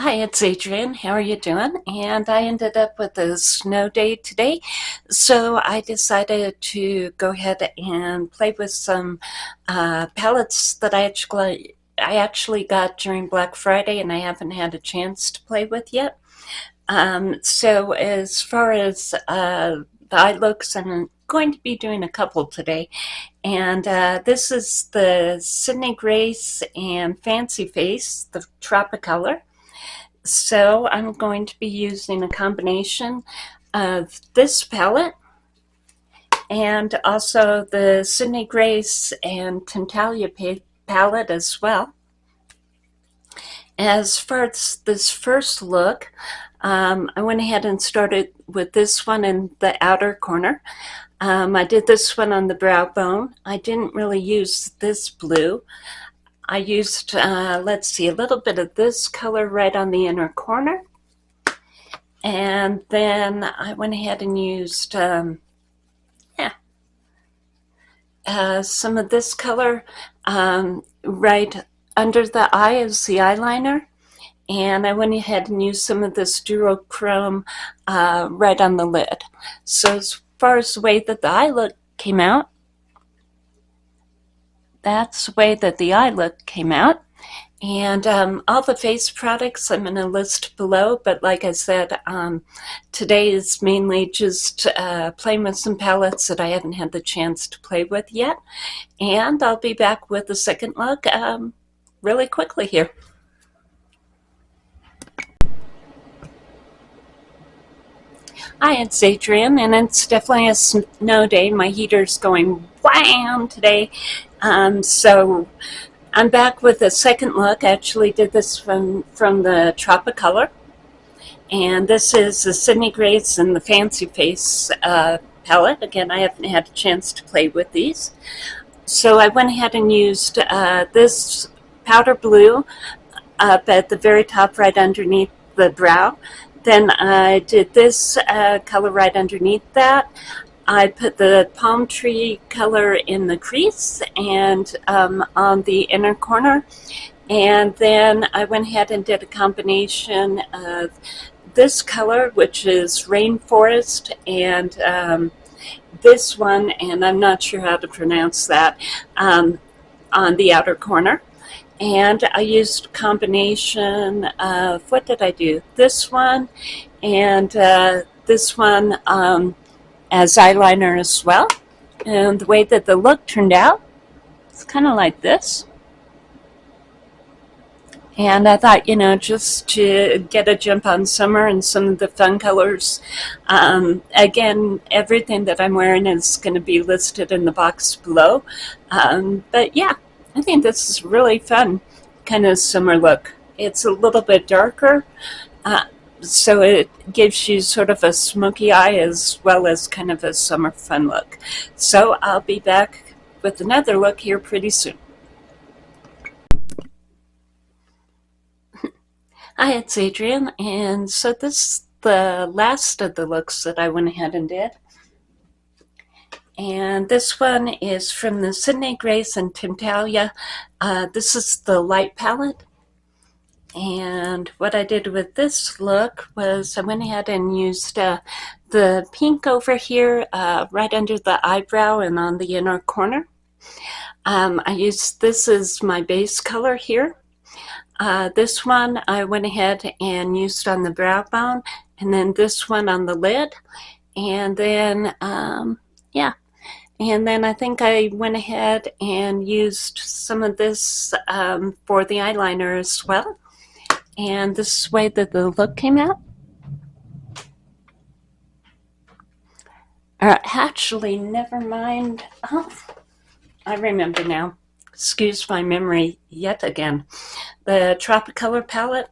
Hi, it's Adrienne. How are you doing? And I ended up with a snow day today, so I decided to go ahead and play with some uh, palettes that I actually I actually got during Black Friday and I haven't had a chance to play with yet. Um, so as far as uh, the eye looks, I'm going to be doing a couple today. And uh, this is the Sydney Grace and Fancy Face, the Tropicolor. So I'm going to be using a combination of this palette and also the Sydney Grace and Tintalia palette as well. As far as this first look, um, I went ahead and started with this one in the outer corner. Um, I did this one on the brow bone. I didn't really use this blue. I used, uh, let's see, a little bit of this color right on the inner corner. And then I went ahead and used, um, yeah, uh, some of this color um, right under the eye as the eyeliner. And I went ahead and used some of this duochrome uh, right on the lid. So as far as the way that the eye look came out, that's the way that the eye look came out. And um, all the face products I'm going to list below, but like I said, um, today is mainly just uh, playing with some palettes that I haven't had the chance to play with yet. And I'll be back with the second look um, really quickly here. Hi, it's Adrienne, and it's definitely a snow day. My heater's going wham today, um, so I'm back with a second look. I actually did this from, from the Tropicolor. And this is the Sydney Grace and the Fancy Face uh, palette. Again, I haven't had a chance to play with these. So I went ahead and used uh, this powder blue up at the very top right underneath the brow. Then I did this uh, color right underneath that. I put the palm tree color in the crease and um, on the inner corner. And then I went ahead and did a combination of this color, which is Rainforest, and um, this one, and I'm not sure how to pronounce that, um, on the outer corner. And I used a combination of, what did I do? This one and uh, this one um, as eyeliner as well. And the way that the look turned out, it's kind of like this. And I thought, you know, just to get a jump on summer and some of the fun colors. Um, again, everything that I'm wearing is going to be listed in the box below. Um, but yeah, I think this is really fun kind of summer look. It's a little bit darker. Uh, so it gives you sort of a smoky eye as well as kind of a summer fun look. So I'll be back with another look here pretty soon. Hi, it's Adrienne, and so this is the last of the looks that I went ahead and did. And this one is from the Sydney Grace and Tintalia. Uh, this is the light palette. And what I did with this look was I went ahead and used uh, the pink over here uh, right under the eyebrow and on the inner corner. Um, I used this as my base color here. Uh, this one I went ahead and used on the brow bone and then this one on the lid. And then, um, yeah, and then I think I went ahead and used some of this um, for the eyeliner as well. And this is the way that the look came out. Uh, actually, never mind. Oh, I remember now. Excuse my memory yet again. The Tropicolor palette.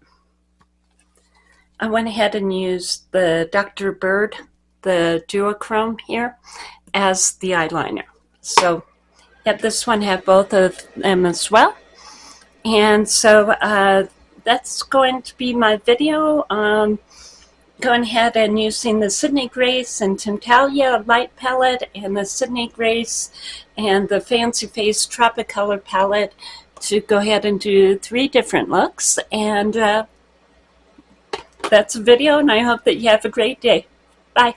I went ahead and used the Dr. Bird, the duochrome here, as the eyeliner. So, yep, this one had both of them as well. And so uh, that's going to be my video on going ahead and using the Sydney Grace and Tintalia light palette and the Sydney Grace and the Fancy Face Tropicolor palette to go ahead and do three different looks. And uh, that's the video, and I hope that you have a great day. Bye.